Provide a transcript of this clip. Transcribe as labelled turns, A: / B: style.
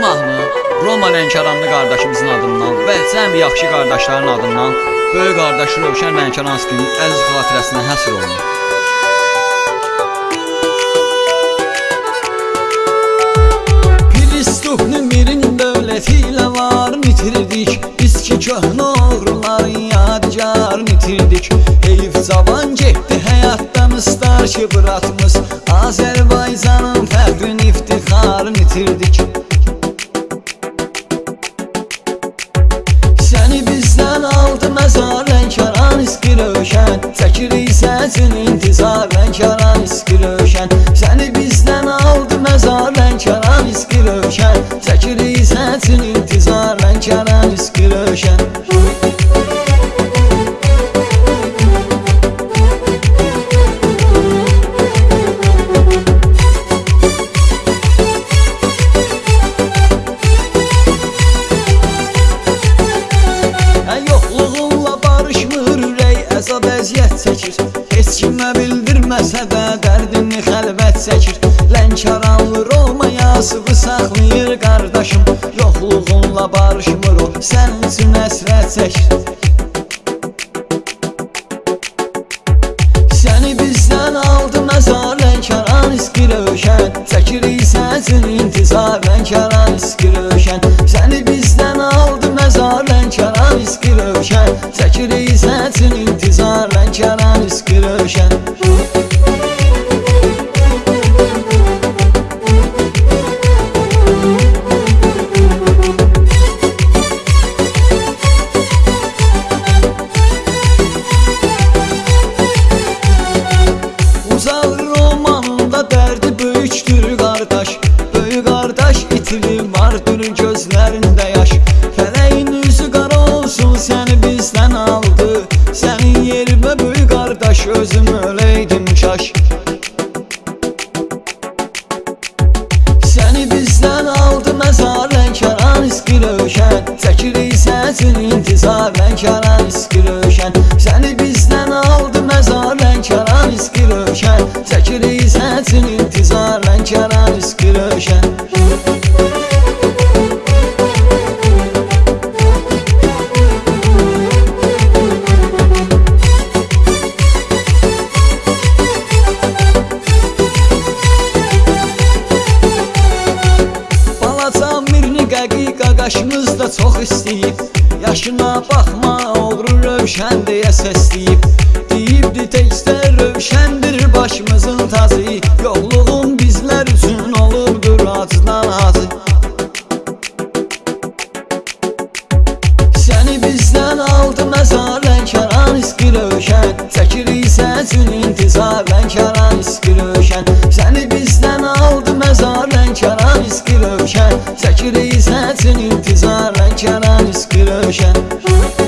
A: mahnı Roma Lənkəranlı qardaşımızın adından və cəmi yaxşı qardaşların adından böyük qardaş Rövşən Lənkəranskinin əziz xatirəsinə həsr olunur.
B: Pristuhnu mirin dövlətilə var itirdik Biz ki köhnə oğruların yadigarını itirdik Heyf cavan getdi həyatdan ıstar ki bıratmız Azərbaycanın fəxrin iftixarını itirdik bizdən aldı məzar Lənkəran iski rövşən. Çəkirik səsin intizar Lənkəran iski rövşən. Səni bizdən aldı məzar Lənkəran iski rövşən. Çəkirik səsin intizar Lənkəran iski rövşən çəkir Heç kimə bildirməsə də dərdini xəlvət çəkir Lənkəranlı Roma yazığı saxlayır qardaşım. Yoxluğunla barışmır o sənin üçün əsrət çəkir Səni bizdən aldı məzar Lənkəran iski rövşən Çəkirik səsin intizar Lənkəran iski rövşən Səni bizdən aldı məzar Lənkəran iski rövşən Çəkirik vardır gözlərində yaş. Fələyin üzü qara olsun səni bizdən aldı. Sənin yerimə böyük qardaş özüm öləydim kaş. Səni bizdən aldı məzar Lənkəran iski rövşən Çəkirik səsin intizar Lənkəran iski rövşən Səni bizdən aldı məzar Lənkəran iski rövşən Çəkirik səsin intizar Lənkəran iski rövşən qaşımız da çox istəyib Yaşına baxma oğru rövşən deyə səsləyib Deyibdi təkcə rövşəndir başımızın tazı Yoxluğun bizlər üçün olubdur acıdan acı. Səni bizdən aldı məzar Lənkəran iski rövşən Çəkirik səsin intizar Lənkəran iski rövşən. Səni bizdən iski rövşən Çəkirik səsin